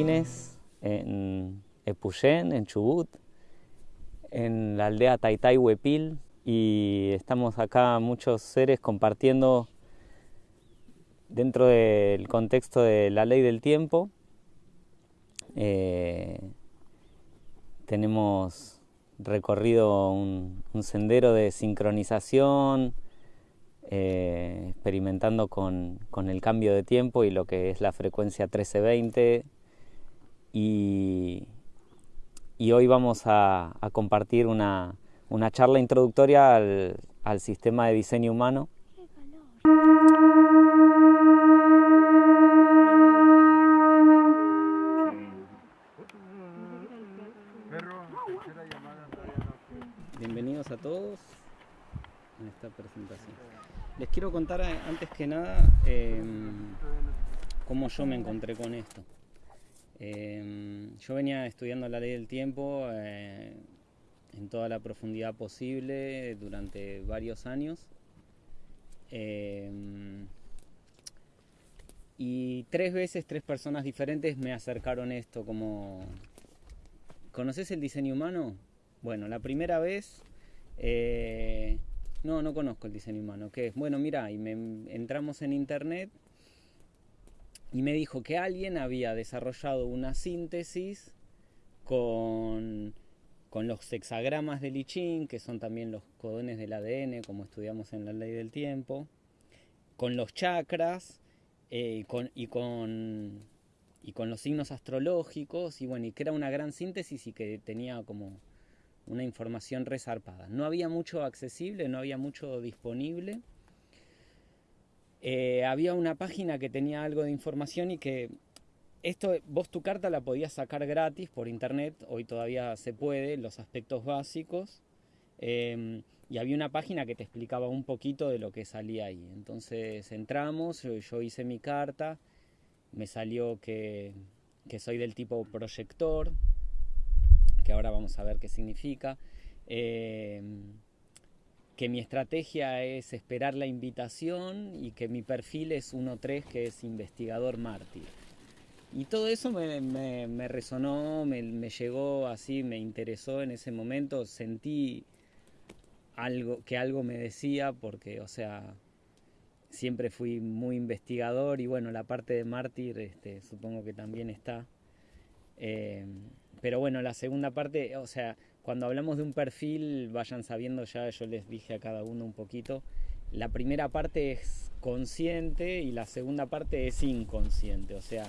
en Epuyén, en Chubut, en la aldea Taitai Huepil, y estamos acá muchos seres compartiendo dentro del contexto de la ley del tiempo. Eh, tenemos recorrido un, sendero de sincronización, eh, experimentando con, el cambio de tiempo y lo que es la frecuencia 1320. Y, hoy vamos a, compartir una, charla introductoria al, al sistema de diseño humano Bienvenidos a todos en esta presentación. Les quiero contar eh, antes que nada em, cómo yo me encontré con esto. Em, yo venía estudiando la ley del tiempo eh, en toda la profundidad posible durante varios años. Em, y tres veces, tres personas diferentes me acercaron esto como... ¿Conoces el diseño humano? Bueno, la primera vez, eh, no, no conozco el diseño humano. ¿Qué es? Bueno, mira, y entramos en internet y me dijo que alguien había desarrollado una síntesis con, con los hexagramas de Lichín, que son también los codones del ADN, como estudiamos en la ley del tiempo, con los chakras eh, con, y con y con los signos astrológicos y bueno, y que era una gran síntesis y que tenía como una información resarpada. No había mucho accesible, no había mucho disponible. Eh, había una página que tenía algo de información y que esto, vos tu carta la podías sacar gratis por internet, hoy todavía se puede, los aspectos básicos. Em, y había una página que te explicaba un poquito de lo que salía ahí. Entonces entramos, yo, hice mi carta, me salió que, que soy del tipo proyector, que ahora vamos a ver qué significa. Em, que mi estrategia es esperar la invitación y que mi perfil es 1.3, que es investigador mártir. Y todo eso me, resonó, me, llegó así, me interesó en ese momento, sentí algo, que algo me decía, porque, o sea, siempre fui muy investigador y bueno, la parte de mártir este, supongo que también está. Em, pero bueno, la segunda parte, o sea, cuando hablamos de un perfil, vayan sabiendo ya, yo les dije a cada uno un poquito, la primera parte es consciente y la segunda parte es inconsciente, o sea,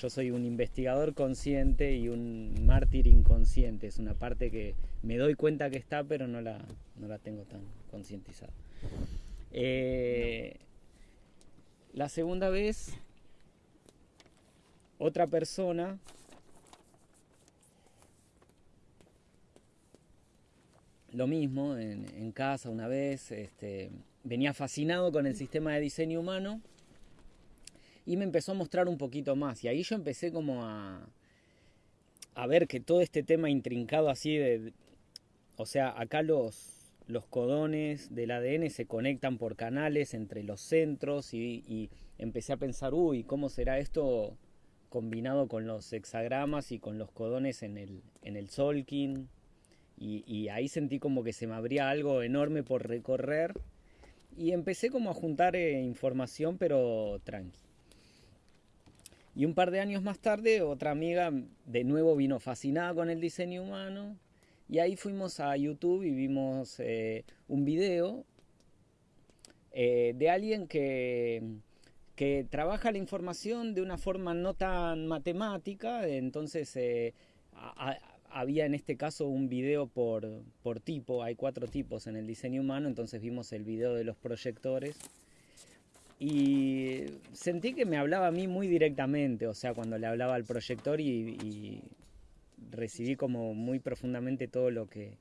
yo soy un investigador consciente y un mártir inconsciente, es una parte que me doy cuenta que está, pero no la, no la tengo tan concientizada. Eh, la segunda vez, otra persona lo mismo en, casa una vez, este, venía fascinado con el sistema de diseño humano y me empezó a mostrar un poquito más. Y ahí yo empecé como a, a ver que todo este tema intrincado así de... O sea, acá los, los codones del ADN se conectan por canales entre los centros y, empecé a pensar, uy, ¿cómo será esto combinado con los hexagramas y con los codones en el, en el Solkin? Y, ahí sentí como que se me abría algo enorme por recorrer y empecé como a juntar eh, información pero tranqui. Y un par de años más tarde otra amiga de nuevo vino fascinada con el diseño humano y ahí fuimos a YouTube y vimos eh, un video eh, de alguien que, que trabaja la información de una forma no tan matemática, entonces había en este caso un video por, por tipo, hay cuatro tipos en el diseño humano, entonces vimos el video de los proyectores y sentí que me hablaba a mí muy directamente, o sea, cuando le hablaba al proyector y, recibí como muy profundamente todo lo que,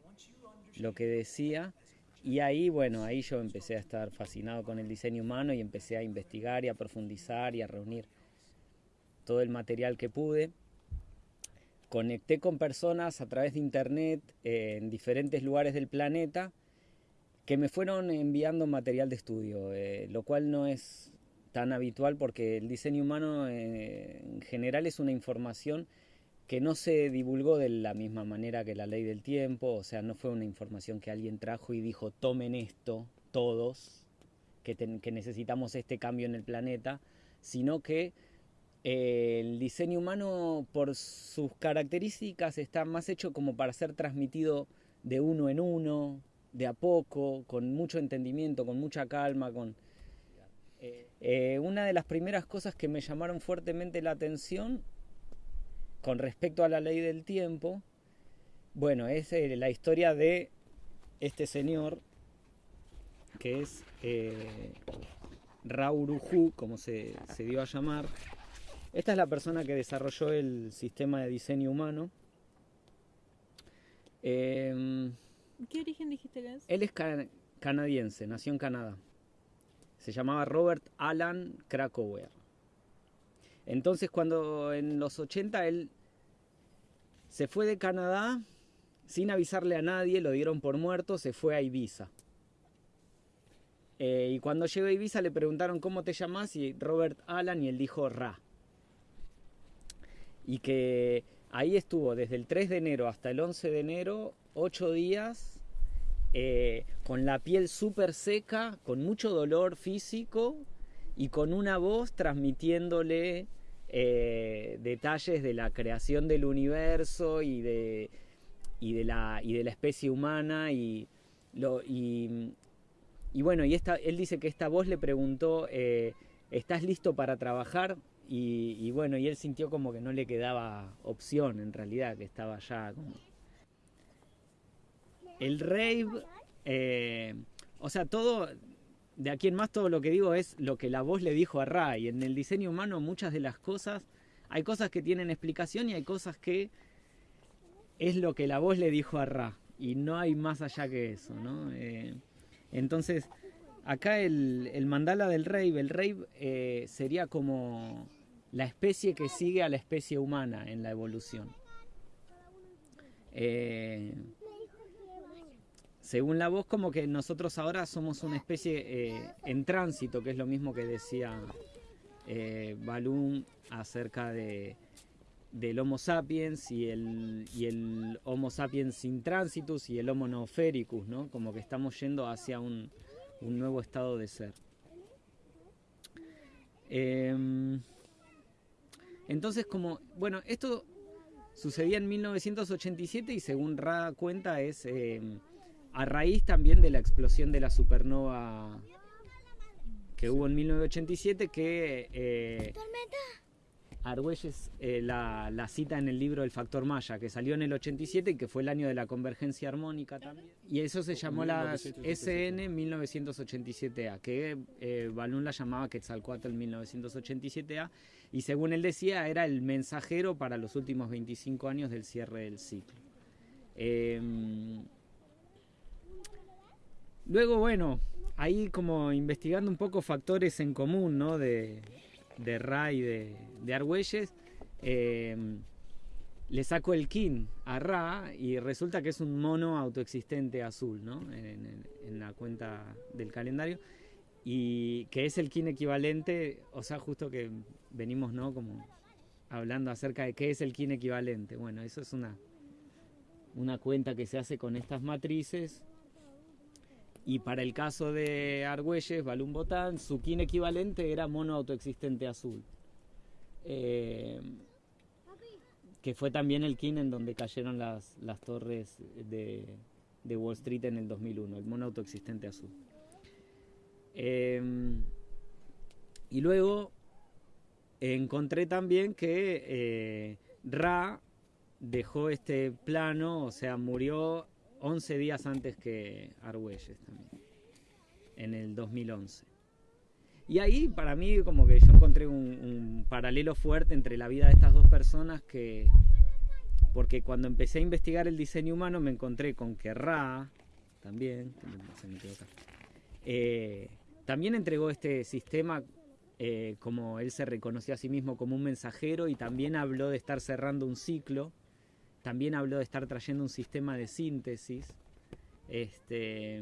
lo que decía. Y ahí, bueno, ahí yo empecé a estar fascinado con el diseño humano y empecé a investigar y a profundizar y a reunir todo el material que pude conecté con personas a través de internet eh, en diferentes lugares del planeta que me fueron enviando material de estudio, eh, lo cual no es tan habitual porque el diseño humano eh, en general es una información que no se divulgó de la misma manera que la ley del tiempo, o sea, no fue una información que alguien trajo y dijo, tomen esto todos, que, necesitamos este cambio en el planeta, sino que el diseño humano por sus características está más hecho como para ser transmitido de uno en uno, de a poco, con mucho entendimiento, con mucha calma, con... Eh, una de las primeras cosas que me llamaron fuertemente la atención con respecto a la ley del tiempo, bueno, es eh, la historia de este señor que es eh, Rauruhu, como se, dio a llamar. Esta es la persona que desarrolló el sistema de diseño humano. Em, ¿Qué origen dijiste que es? Él es canadiense, nació en Canadá. Se llamaba Robert Alan Krakauer. Entonces cuando en los 80 él se fue de Canadá sin avisarle a nadie, lo dieron por muerto, se fue a Ibiza. Eh, y cuando llegó a Ibiza le preguntaron cómo te llamas y Robert Alan y él dijo Ra. Y que ahí estuvo desde el 3 de enero hasta el 11 de enero, 8 días, eh, con la piel súper seca, con mucho dolor físico y con una voz transmitiéndole eh, detalles de la creación del universo y de, y de, la, y de la especie humana y, y, bueno, y esta, él dice que esta voz le preguntó, eh, ¿estás listo para trabajar? Y, bueno, y él sintió como que no le quedaba opción en realidad, que estaba ya como... El rave, eh, o sea, todo, de aquí en más todo lo que digo es lo que la voz le dijo a Ray. En el diseño humano muchas de las cosas, hay cosas que tienen explicación y hay cosas que es lo que la voz le dijo a Ra. Y no hay más allá que eso, ¿no? Eh, entonces, acá el, mandala del rey, el rey eh, sería como la especie que sigue a la especie humana en la evolución. Eh, según la voz, como que nosotros ahora somos una especie eh, en tránsito, que es lo mismo que decía eh, acerca de, del Homo sapiens y el, y el Homo sapiens sin tránsitus y el Homo neofericus, ¿no? Como que estamos yendo hacia un, nuevo estado de ser. Em, entonces, como, bueno, esto sucedía en 1987 y según Ra cuenta es... Em, a raíz también de la explosión de la supernova que hubo en 1987, que eh, Argüelles eh, la, cita en el libro El Factor Maya, que salió en el 87 y que fue el año de la convergencia armónica también. Y eso se llamó la SN 1987A, que eh, Balún la llamaba Quetzalcoatl 1987A, y según él decía, era el mensajero para los últimos 25 años del cierre del ciclo. Em, Luego, bueno, ahí como investigando un poco factores en común, ¿no? De, de Ra y de, de Argüelles, em, le saco el kin a Ra y resulta que es un mono autoexistente azul, ¿no? En, la cuenta del calendario. Y que es el kin equivalente, o sea, justo que venimos, ¿no? Como hablando acerca de qué es el kin equivalente. Bueno, eso es una, una cuenta que se hace con estas matrices y para el caso de Argüelles, Balún Botán, su kin equivalente era mono autoexistente azul. Eh, que fue también el kin en donde cayeron las, las torres de, Wall Street en el 2001, el mono autoexistente azul. Eh, y luego encontré también que eh, Ra dejó este plano, o sea, murió 11 días antes que Argüelles también, en el 2011. Y ahí para mí como que yo encontré un, paralelo fuerte entre la vida de estas dos personas que, porque cuando empecé a investigar el diseño humano me encontré con que Ra, también, eh, también entregó este sistema eh, como él se reconoció a sí mismo como un mensajero y también habló de estar cerrando un ciclo también habló de estar trayendo un sistema de síntesis. Este,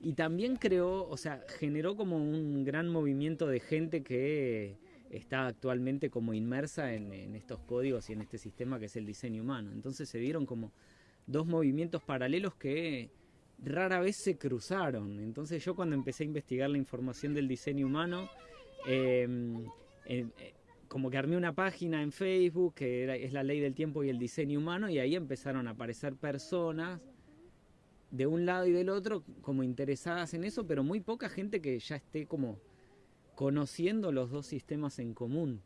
y también creó, o sea, generó como un gran movimiento de gente que está actualmente como inmersa en, estos códigos y en este sistema que es el diseño humano. Entonces se dieron como dos movimientos paralelos que rara vez se cruzaron. Entonces yo cuando empecé a investigar la información del diseño humano, em, eh, como que armé una página en Facebook que es la ley del tiempo y el diseño humano y ahí empezaron a aparecer personas de un lado y del otro como interesadas en eso, pero muy poca gente que ya esté como conociendo los dos sistemas en común.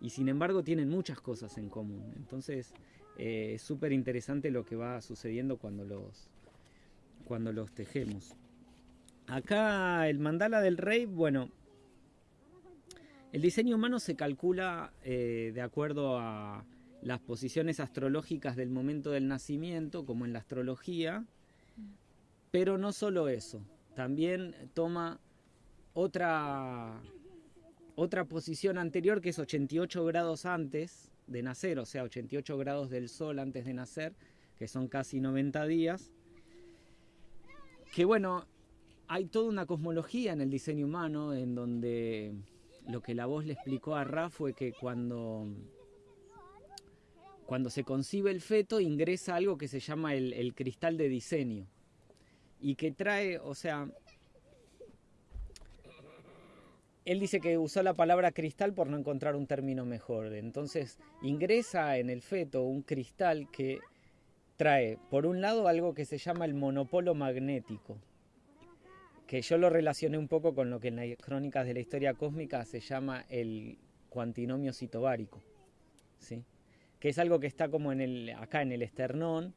Y sin embargo tienen muchas cosas en común. Entonces eh, es súper interesante lo que va sucediendo cuando los, cuando los tejemos. Acá el mandala del rey, bueno, el diseño humano se calcula eh, de acuerdo a las posiciones astrológicas del momento del nacimiento, como en la astrología, pero no solo eso, también toma otra, otra posición anterior que es 88 grados antes de nacer, o sea, 88 grados del sol antes de nacer, que son casi 90 días. Que bueno, hay toda una cosmología en el diseño humano en donde lo que la voz le explicó a Ra fue que cuando, cuando se concibe el feto ingresa algo que se llama el cristal de diseño y que trae, o sea, él dice que usó la palabra cristal por no encontrar un término mejor. Entonces ingresa en el feto un cristal que trae, por un lado, algo que se llama el monopolo magnético, que yo lo relacioné un poco con lo que en las crónicas de la historia cósmica se llama el cuantinomio citobárico, ¿sí? que es algo que está como en el, acá en el esternón,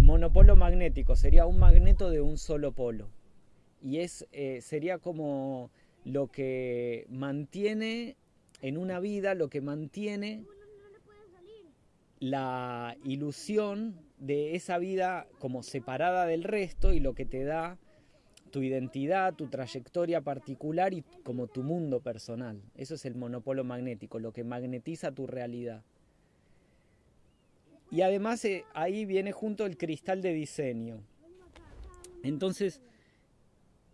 monopolo magnético sería un magneto de un solo polo. Y es, eh, sería como lo que mantiene en una vida, lo que mantiene la ilusión de esa vida como separada del resto y lo que te da tu identidad, tu trayectoria particular y como tu mundo personal. Eso es el monopolo magnético, lo que magnetiza tu realidad. Y además eh, ahí viene junto el cristal de diseño. Entonces,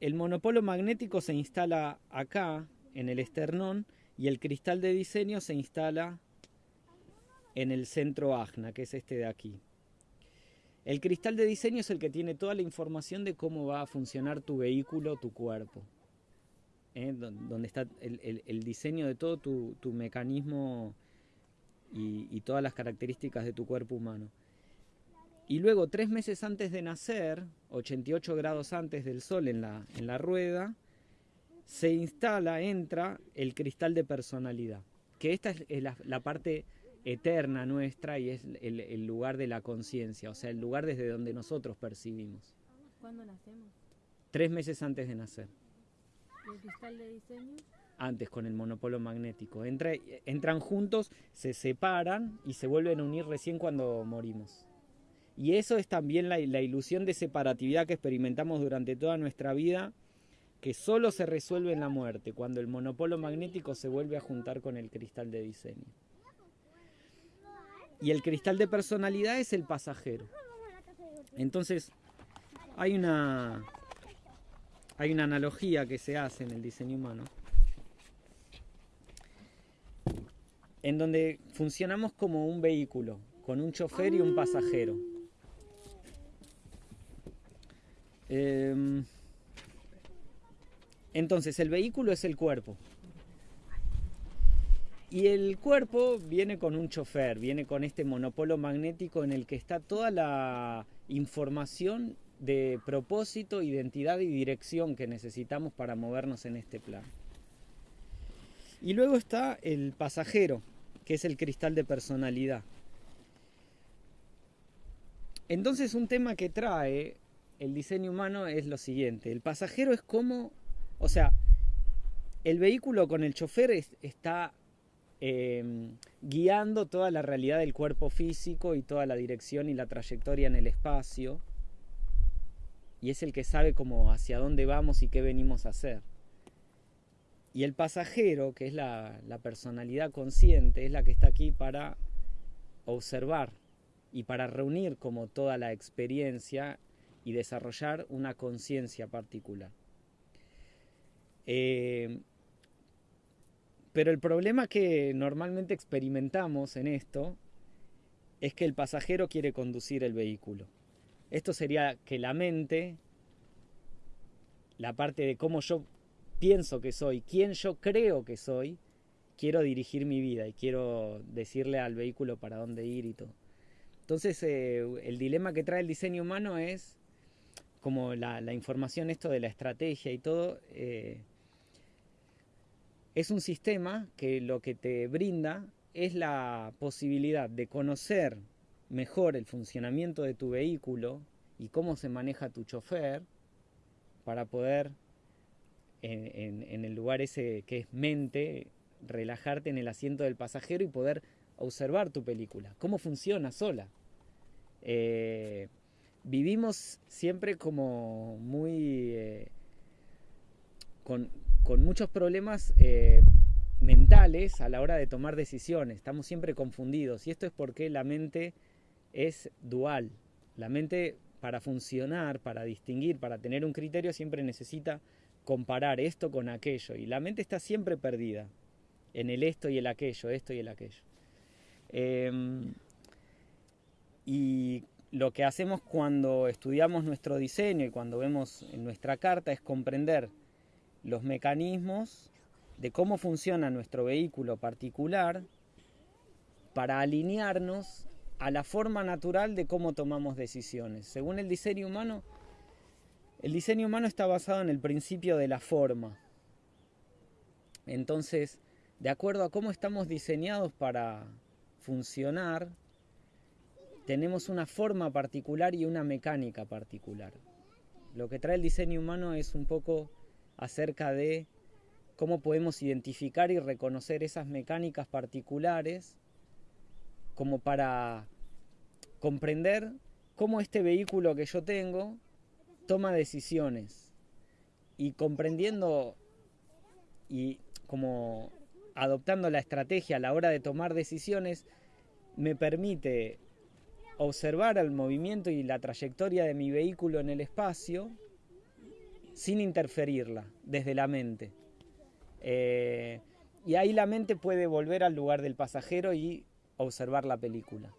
el monopolo magnético se instala acá, en el esternón, y el cristal de diseño se instala en el centro agna, que es este de aquí. El cristal de diseño es el que tiene toda la información de cómo va a funcionar tu vehículo, tu cuerpo. ¿eh? Donde está el, diseño de todo tu, mecanismo y, todas las características de tu cuerpo humano. Y luego, tres meses antes de nacer, 88 grados antes del sol en la rueda, se instala, entra el cristal de personalidad. Que esta es la, parte eterna nuestra y es el, lugar de la conciencia, o sea, el lugar desde donde nosotros percibimos. ¿Cuándo nacemos? Tres meses antes de nacer. ¿Y el cristal de diseño? antes con el monopolo magnético. entran juntos, se separan y se vuelven a unir recién cuando morimos. Y eso es también la, ilusión de separatividad que experimentamos durante toda nuestra vida, que solo se resuelve en la muerte, cuando el monopolo magnético se vuelve a juntar con el cristal de diseño. Y el cristal de personalidad es el pasajero. Entonces, hay una, hay una analogía que se hace en el diseño humano en donde funcionamos como un vehículo, con un chofer y un pasajero. Em, entonces, el vehículo es el cuerpo. Y el cuerpo viene con un chofer, viene con este monopolo magnético en el que está toda la información de propósito, identidad y dirección que necesitamos para movernos en este plan. Y luego está el pasajero, que es el cristal de personalidad. Entonces un tema que trae el diseño humano es lo siguiente, el pasajero es como, o sea, el vehículo con el chofer está em, guiando toda la realidad del cuerpo físico y toda la dirección y la trayectoria en el espacio, y es el que sabe cómo hacia dónde vamos y qué venimos a hacer. Y el pasajero, que es la, personalidad consciente, es la que está aquí para observar y para reunir como toda la experiencia y desarrollar una conciencia particular. Eh, pero el problema que normalmente experimentamos en esto es que el pasajero quiere conducir el vehículo. Esto sería que la mente, la parte de cómo yo pienso que soy, quién yo creo que soy, quiero dirigir mi vida y quiero decirle al vehículo para dónde ir y todo. Entonces eh, el dilema que trae el diseño humano es como la, información esto de la estrategia y todo. Eh, es un sistema que lo que te brinda es la posibilidad de conocer mejor el funcionamiento de tu vehículo y cómo se maneja tu chofer para poder en, el lugar ese que es mente, relajarte en el asiento del pasajero y poder observar tu película, cómo funciona sola. Eh, vivimos siempre como muy... Eh, con, con muchos problemas eh, mentales a la hora de tomar decisiones. Estamos siempre confundidos y esto es porque la mente es dual. La mente para funcionar, para distinguir, para tener un criterio siempre necesita comparar esto con aquello y la mente está siempre perdida en el esto y el aquello, esto y el aquello. Em, y lo que hacemos cuando estudiamos nuestro diseño y cuando vemos en nuestra carta es comprender los mecanismos de cómo funciona nuestro vehículo particular para alinearnos a la forma natural de cómo tomamos decisiones. Según el diseño humano, el diseño humano está basado en el principio de la forma. Entonces, de acuerdo a cómo estamos diseñados para funcionar, tenemos una forma particular y una mecánica particular. Lo que trae el diseño humano es un poco acerca de cómo podemos identificar y reconocer esas mecánicas particulares como para comprender cómo este vehículo que yo tengo toma decisiones. Y comprendiendo y como adoptando la estrategia a la hora de tomar decisiones me permite observar el movimiento y la trayectoria de mi vehículo en el espacio sin interferirla desde la mente. Eh, y ahí la mente puede volver al lugar del pasajero y observar la película.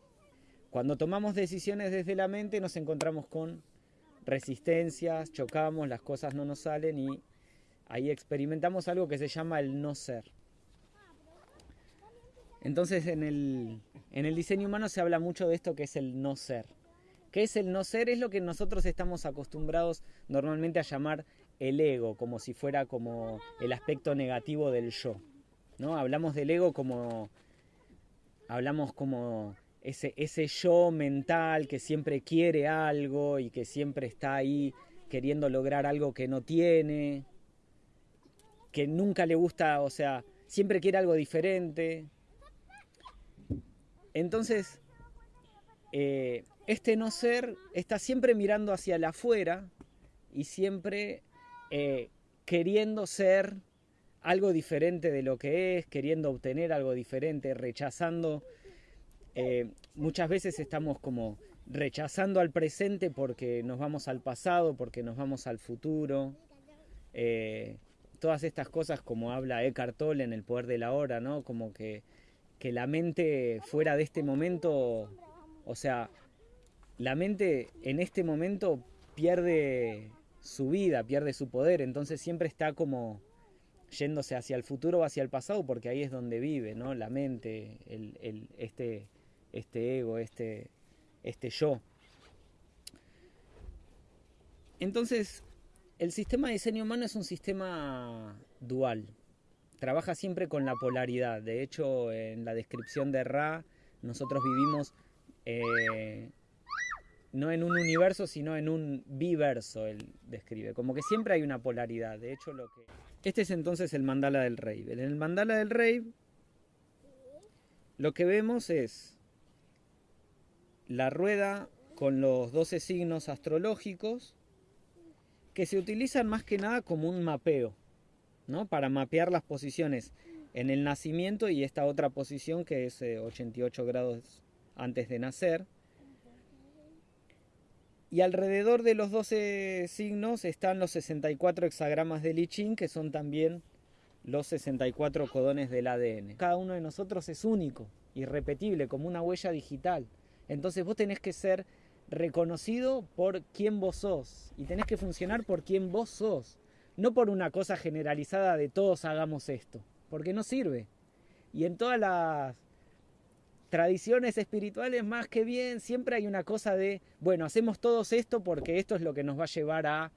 Cuando tomamos decisiones desde la mente nos encontramos con resistencias, chocamos, las cosas no nos salen y ahí experimentamos algo que se llama el no ser. Entonces en el, en el diseño humano se habla mucho de esto que es el no ser. ¿Qué es el no ser? Es lo que nosotros estamos acostumbrados normalmente a llamar el ego, como si fuera como el aspecto negativo del yo. ¿no? Hablamos del ego como. Hablamos como ese, ese yo mental que siempre quiere algo y que siempre está ahí queriendo lograr algo que no tiene, que nunca le gusta, o sea, siempre quiere algo diferente. Entonces, eh, este no ser está siempre mirando hacia el afuera y siempre eh, queriendo ser algo diferente de lo que es, queriendo obtener algo diferente, rechazando. Eh, muchas veces estamos como rechazando al presente porque nos vamos al pasado, porque nos vamos al futuro. Eh, todas estas cosas como habla Eckhart Tolle en El Poder de la Hora, ¿no? Como que, que la mente fuera de este momento, o sea, la mente en este momento pierde su vida, pierde su poder, entonces siempre está como yéndose hacia el futuro o hacia el pasado, porque ahí es donde vive, ¿no? La mente, este, este ego, este, este yo. Entonces, el sistema de diseño humano es un sistema dual. Trabaja siempre con la polaridad. De hecho, en la descripción de Ra, nosotros vivimos eh, no en un universo, sino en un biverso, él describe. Como que siempre hay una polaridad. De hecho, lo que. Este es entonces el mandala del rey. En el mandala del rey, lo que vemos es la rueda con los 12 signos astrológicos que se utilizan más que nada como un mapeo, ¿no? Para mapear las posiciones en el nacimiento y esta otra posición que es 88 eh, grados antes de nacer Y alrededor de los 12 signos están los 64 hexagramas de I Ching, que son también los 64 codones del ADN. Cada uno de nosotros es único, irrepetible, como una huella digital. Entonces vos tenés que ser reconocido por quién vos sos y tenés que funcionar por quién vos sos, no por una cosa generalizada de todos hagamos esto, porque no sirve. Y en todas las tradiciones espirituales, más que bien, siempre hay una cosa de, bueno, hacemos todos esto porque esto es lo que nos va a llevar a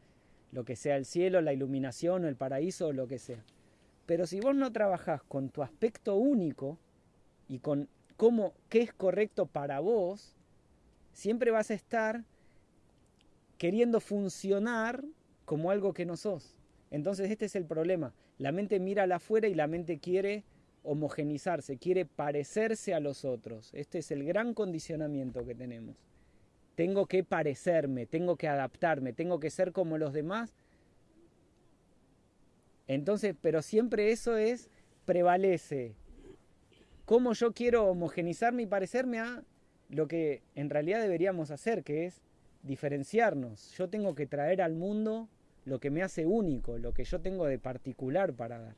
lo que sea el cielo, la iluminación o el paraíso o lo que sea. Pero si vos no trabajás con tu aspecto único y con cómo, qué es correcto para vos, siempre vas a estar queriendo funcionar como algo que no sos. Entonces este es el problema. La mente mira al afuera y la mente quiere homogenizarse, quiere parecerse a los otros. Este es el gran condicionamiento que tenemos. Tengo que parecerme, tengo que adaptarme, tengo que ser como los demás. Entonces, pero siempre eso es, prevalece. ¿Cómo yo quiero homogenizarme y parecerme a lo que en realidad deberíamos hacer, que es diferenciarnos? Yo tengo que traer al mundo lo que me hace único, lo que yo tengo de particular para dar.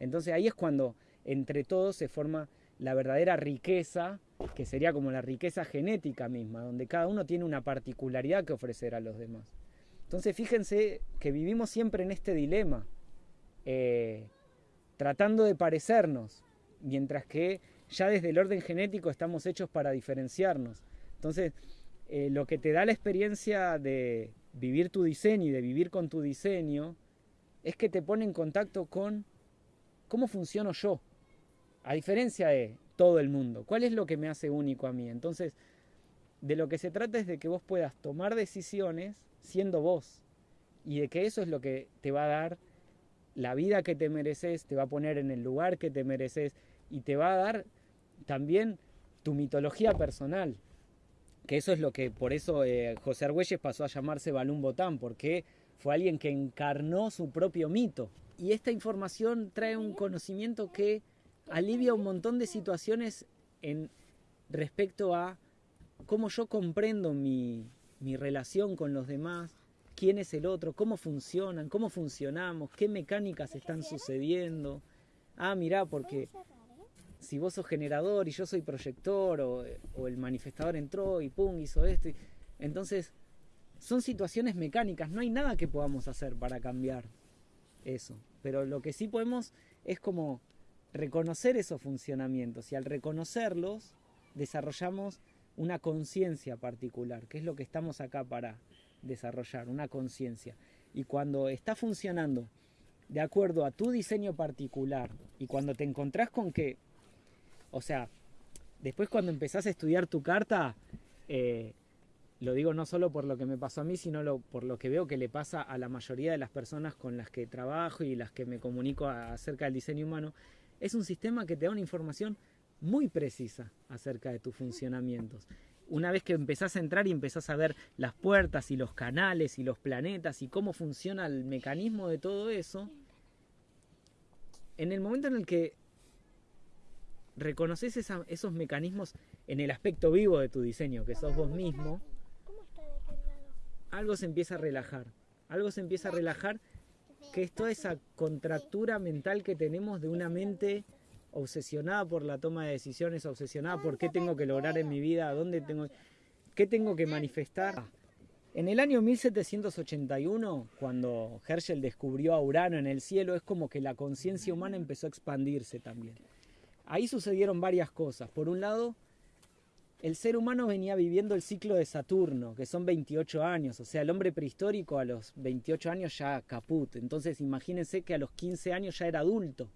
Entonces ahí es cuando entre todos se forma la verdadera riqueza, que sería como la riqueza genética misma, donde cada uno tiene una particularidad que ofrecer a los demás. Entonces fíjense que vivimos siempre en este dilema, eh, tratando de parecernos, mientras que ya desde el orden genético estamos hechos para diferenciarnos. Entonces, eh, lo que te da la experiencia de vivir tu diseño y de vivir con tu diseño es que te pone en contacto con cómo funciono yo, a diferencia de todo el mundo. ¿Cuál es lo que me hace único a mí? Entonces, de lo que se trata es de que vos puedas tomar decisiones siendo vos y de que eso es lo que te va a dar la vida que te mereces, te va a poner en el lugar que te mereces y te va a dar también tu mitología personal. Que eso es lo que, por eso eh, José Argüelles pasó a llamarse Balún Botán, porque fue alguien que encarnó su propio mito. Y esta información trae un conocimiento que alivia un montón de situaciones en respecto a cómo yo comprendo mi, mi relación con los demás, quién es el otro, cómo funcionan, cómo funcionamos, qué mecánicas están sucediendo. Ah, mirá, porque si vos sos generador y yo soy proyector, o, o el manifestador entró y pum, hizo esto. entonces, son situaciones mecánicas, no hay nada que podamos hacer para cambiar eso. Pero lo que sí podemos es como reconocer esos funcionamientos y al reconocerlos desarrollamos una conciencia particular, que es lo que estamos acá para desarrollar, una conciencia. Y cuando está funcionando de acuerdo a tu diseño particular y cuando te encontrás con que, o sea, después cuando empezás a estudiar tu carta, eh, lo digo no solo por lo que me pasó a mí, sino por lo que veo que le pasa a la mayoría de las personas con las que trabajo y las que me comunico acerca del diseño humano, es un sistema que te da una información muy precisa acerca de tus funcionamientos. Una vez que empezás a entrar y empezás a ver las puertas y los canales y los planetas y cómo funciona el mecanismo de todo eso, en el momento en el que reconoces esos mecanismos en el aspecto vivo de tu diseño, que sos vos mismo, algo se empieza a relajar. Algo se empieza a relajar que es esa contractura mental que tenemos de una mente obsesionada por la toma de decisiones, obsesionada por qué tengo que lograr en mi vida, dónde tengo, qué tengo que manifestar. En el año 1781, cuando Herschel descubrió a Urano en el cielo, es como que la conciencia humana empezó a expandirse también. Ahí sucedieron varias cosas. Por un lado, el ser humano venía viviendo el ciclo de Saturno, que son 28 años, o sea, el hombre prehistórico a los 28 años ya caput, entonces imagínense que a los 15 años ya era adulto.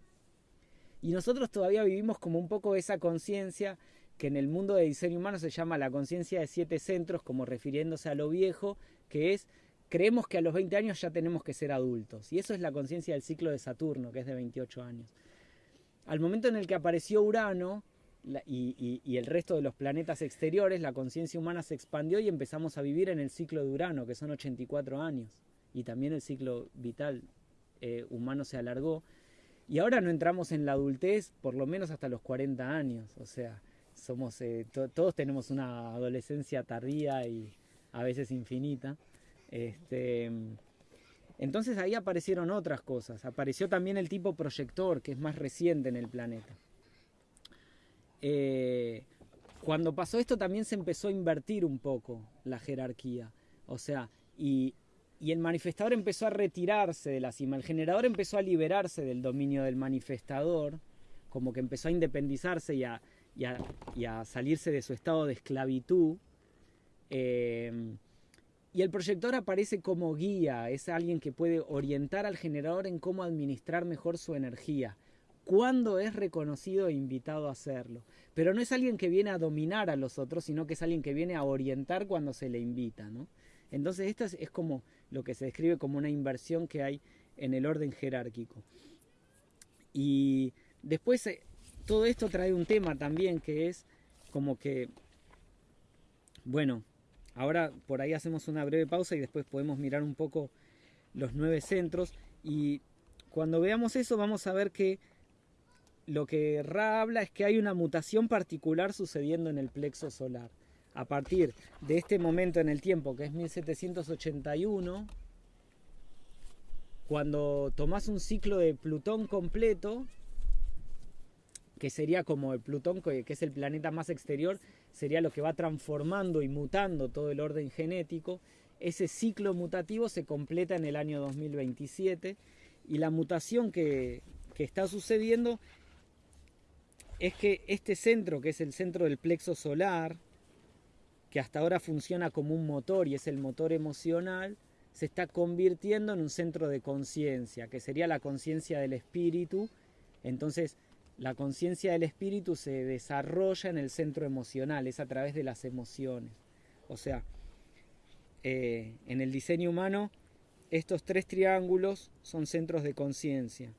Y nosotros todavía vivimos como un poco esa conciencia que en el mundo de diseño humano se llama la conciencia de siete centros, como refiriéndose a lo viejo, que es, creemos que a los 20 años ya tenemos que ser adultos. Y eso es la conciencia del ciclo de Saturno, que es de 28 años. Al momento en el que apareció Urano, y, el resto de los planetas exteriores, la conciencia humana se expandió y empezamos a vivir en el ciclo de Urano, que son 84 años. Y también el ciclo vital eh, humano se alargó. Y ahora no entramos en la adultez por lo menos hasta los 40 años. O sea, somos eh, todos tenemos una adolescencia tardía y a veces infinita. Este, entonces ahí aparecieron otras cosas. Apareció también el tipo proyector, que es más reciente en el planeta. Eh, cuando pasó esto también se empezó a invertir un poco la jerarquía. O sea, y, el manifestador empezó a retirarse de la cima. El generador empezó a liberarse del dominio del manifestador, como que empezó a independizarse y a, salirse de su estado de esclavitud. Eh, y el proyector aparece como guía, es alguien que puede orientar al generador en cómo administrar mejor su energía cuando es reconocido e invitado a hacerlo. Pero no es alguien que viene a dominar a los otros, sino que es alguien que viene a orientar cuando se le invita. ¿no? Entonces esto es, como lo que se describe como una inversión que hay en el orden jerárquico. Y después eh, todo esto trae un tema también que es como que, bueno, ahora por ahí hacemos una breve pausa y después podemos mirar un poco los nueve centros y cuando veamos eso vamos a ver que lo que Ra habla es que hay una mutación particular sucediendo en el plexo solar. A partir de este momento en el tiempo, que es 1781, cuando tomás un ciclo de Plutón completo, que sería como el Plutón, que es el planeta más exterior, sería lo que va transformando y mutando todo el orden genético, ese ciclo mutativo se completa en el año 2027 y la mutación que, que está sucediendo es que este centro, que es el centro del plexo solar, que hasta ahora funciona como un motor y es el motor emocional, se está convirtiendo en un centro de conciencia, que sería la conciencia del espíritu. Entonces, la conciencia del espíritu se desarrolla en el centro emocional, es a través de las emociones. O sea, eh, en el diseño humano, estos tres triángulos son centros de conciencia.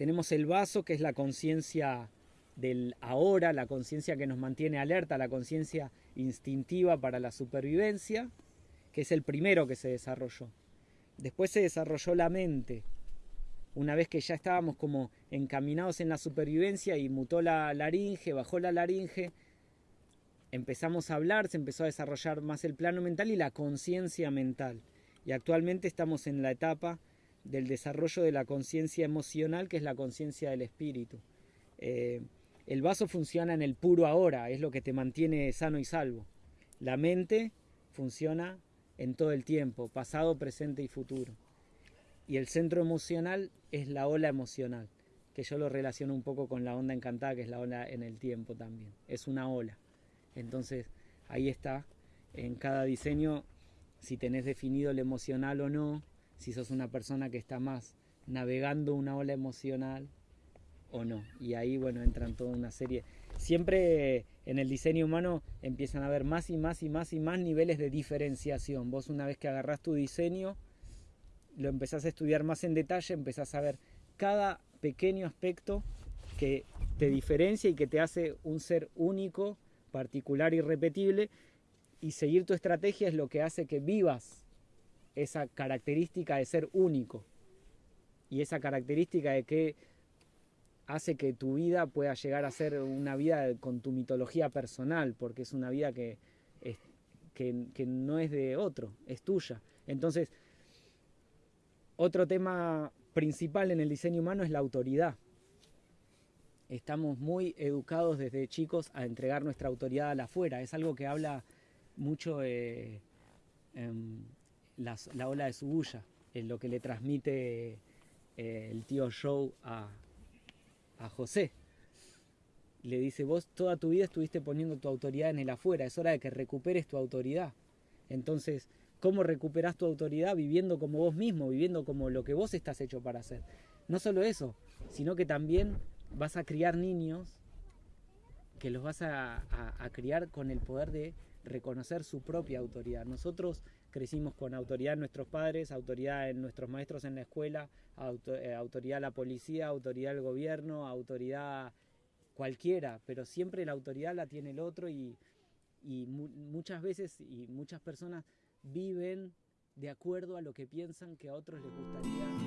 Tenemos el vaso, que es la conciencia del ahora, la conciencia que nos mantiene alerta, la conciencia instintiva para la supervivencia, que es el primero que se desarrolló. Después se desarrolló la mente. Una vez que ya estábamos como encaminados en la supervivencia y mutó la laringe, bajó la laringe, empezamos a hablar, se empezó a desarrollar más el plano mental y la conciencia mental. Y actualmente estamos en la etapa del desarrollo de la conciencia emocional, que es la conciencia del espíritu. Eh, el vaso funciona en el puro ahora, es lo que te mantiene sano y salvo. La mente funciona en todo el tiempo, pasado, presente y futuro. Y el centro emocional es la ola emocional, que yo lo relaciono un poco con la onda encantada, que es la ola en el tiempo también. Es una ola. Entonces, ahí está, en cada diseño, si tenés definido el emocional o no, si sos una persona que está más navegando una ola emocional o no. Y ahí, bueno, entran toda una serie. Siempre en el diseño humano empiezan a haber más y más y más y más niveles de diferenciación. Vos una vez que agarrás tu diseño, lo empezás a estudiar más en detalle, empezás a ver cada pequeño aspecto que te diferencia y que te hace un ser único, particular y repetible. Y seguir tu estrategia es lo que hace que vivas esa característica de ser único y esa característica de que hace que tu vida pueda llegar a ser una vida con tu mitología personal, porque es una vida que, que, no es de otro, es tuya. Entonces, otro tema principal en el diseño humano es la autoridad. Estamos muy educados desde chicos a entregar nuestra autoridad a la afuera. Es algo que habla mucho eh, em, la, ola de su bulla, en lo que le transmite eh, el tío Joe a, a José. Le dice, vos toda tu vida estuviste poniendo tu autoridad en el afuera, es hora de que recuperes tu autoridad. Entonces, ¿cómo recuperas tu autoridad? Viviendo como vos mismo, viviendo como lo que vos estás hecho para hacer. No solo eso, sino que también vas a criar niños que los vas a, a criar con el poder de reconocer su propia autoridad. Nosotros crecimos con autoridad en nuestros padres, autoridad en nuestros maestros en la escuela, eh, autoridad la policía, autoridad al gobierno, autoridad cualquiera, pero siempre la autoridad la tiene el otro y, muchas veces y muchas personas viven de acuerdo a lo que piensan que a otros les gustaría